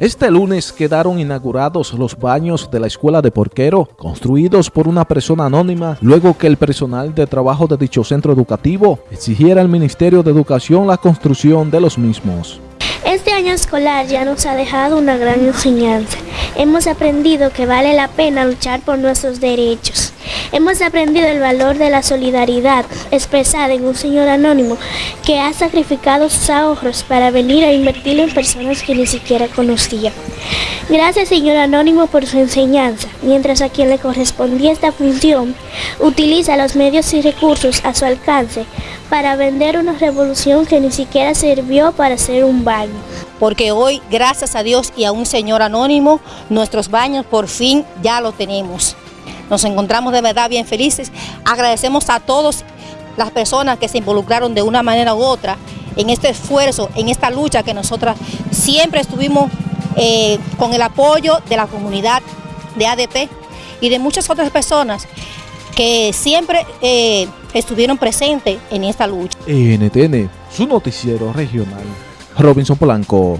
Este lunes quedaron inaugurados los baños de la escuela de Porquero, construidos por una persona anónima, luego que el personal de trabajo de dicho centro educativo exigiera al Ministerio de Educación la construcción de los mismos. Este año escolar ya nos ha dejado una gran enseñanza. Hemos aprendido que vale la pena luchar por nuestros derechos. Hemos aprendido el valor de la solidaridad expresada en un señor anónimo que ha sacrificado sus ahorros para venir a invertir en personas que ni siquiera conocía. Gracias señor anónimo por su enseñanza, mientras a quien le correspondía esta función utiliza los medios y recursos a su alcance para vender una revolución que ni siquiera sirvió para hacer un baño. Porque hoy, gracias a Dios y a un señor anónimo, nuestros baños por fin ya lo tenemos. Nos encontramos de verdad bien felices. Agradecemos a todas las personas que se involucraron de una manera u otra en este esfuerzo, en esta lucha que nosotras siempre estuvimos eh, con el apoyo de la comunidad de ADP y de muchas otras personas que siempre eh, estuvieron presentes en esta lucha. NTN, su noticiero regional, Robinson Polanco.